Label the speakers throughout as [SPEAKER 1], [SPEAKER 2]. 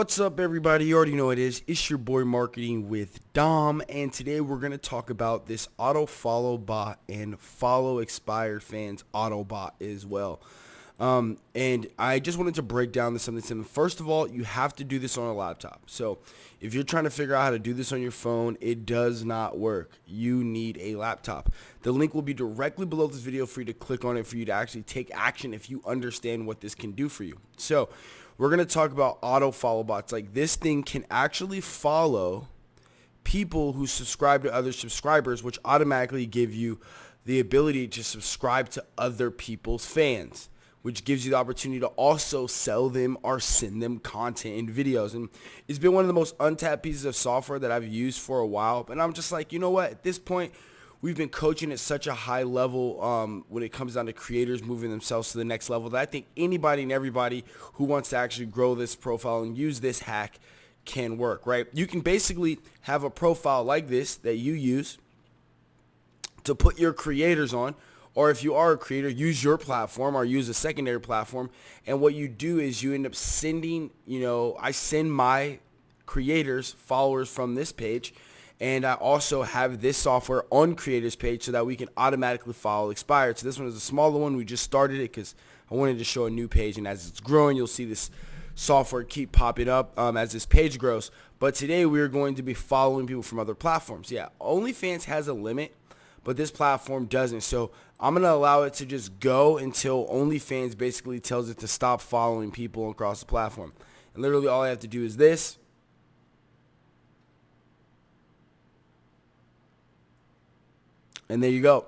[SPEAKER 1] What's up everybody? You already know it is. It's your boy Marketing with Dom and today we're going to talk about this auto follow bot and follow expired fans auto bot as well. Um, and I just wanted to break down this something. First of all, you have to do this on a laptop. So if you're trying to figure out how to do this on your phone, it does not work. You need a laptop. The link will be directly below this video for you to click on it for you to actually take action if you understand what this can do for you. So we're going to talk about auto follow bots. Like this thing can actually follow people who subscribe to other subscribers, which automatically give you the ability to subscribe to other people's fans, which gives you the opportunity to also sell them or send them content and videos. And it's been one of the most untapped pieces of software that I've used for a while. And I'm just like, you know what? At this point, we've been coaching at such a high level um, when it comes down to creators moving themselves to the next level that I think anybody and everybody who wants to actually grow this profile and use this hack can work, right? You can basically have a profile like this that you use to put your creators on or if you are a creator, use your platform or use a secondary platform. And what you do is you end up sending, you know, I send my creators, followers from this page, and I also have this software on creators page so that we can automatically follow expired. So this one is a smaller one. We just started it because I wanted to show a new page. And as it's growing, you'll see this software keep popping up um, as this page grows. But today we are going to be following people from other platforms. Yeah, OnlyFans has a limit, but this platform doesn't. So I'm going to allow it to just go until OnlyFans basically tells it to stop following people across the platform. And literally all I have to do is this. And there you go.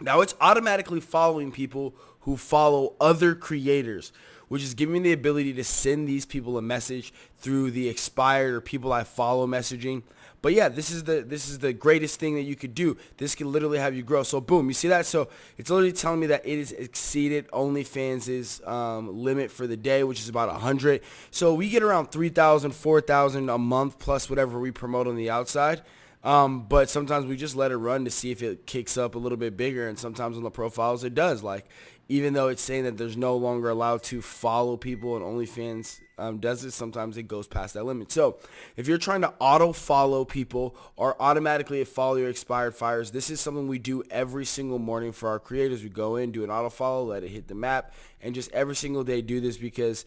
[SPEAKER 1] Now it's automatically following people who follow other creators, which is giving me the ability to send these people a message through the expired or people I follow messaging. But yeah, this is the this is the greatest thing that you could do. This can literally have you grow. So boom, you see that? So it's literally telling me that it has exceeded OnlyFans' um, limit for the day, which is about 100. So we get around 3,000, 4,000 a month plus whatever we promote on the outside. Um, but sometimes we just let it run to see if it kicks up a little bit bigger. And sometimes on the profiles it does. Like even though it's saying that there's no longer allowed to follow people and OnlyFans um, does it, sometimes it goes past that limit. So if you're trying to auto follow people or automatically follow your expired fires, this is something we do every single morning for our creators. We go in, do an auto follow, let it hit the map, and just every single day do this because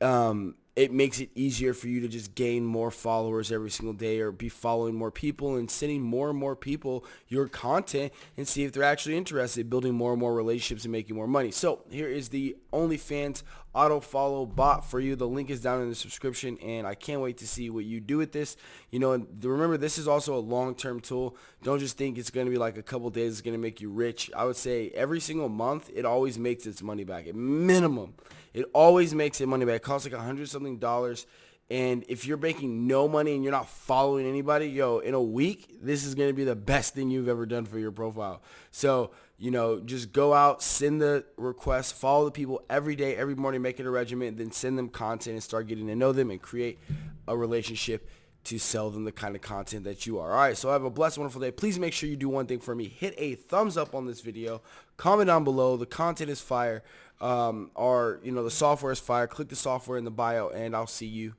[SPEAKER 1] um, it makes it easier for you to just gain more followers every single day or be following more people and sending more and more people your content and see if they're actually interested building more and more relationships and making more money. So here is the OnlyFans auto follow bot for you. The link is down in the subscription and I can't wait to see what you do with this. You know, remember this is also a long-term tool. Don't just think it's going to be like a couple days it's going to make you rich. I would say every single month it always makes its money back at minimum. It always makes it money back. It costs like a hundred something dollars. And if you're making no money and you're not following anybody, yo, in a week, this is going to be the best thing you've ever done for your profile. So, you know, just go out, send the request, follow the people every day, every morning, make it a regiment, then send them content and start getting to know them and create a relationship to sell them the kind of content that you are. All right, so have a blessed, wonderful day. Please make sure you do one thing for me. Hit a thumbs up on this video. Comment down below. The content is fire. Um, or, you know, the software is fire. Click the software in the bio, and I'll see you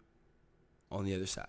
[SPEAKER 1] on the other side.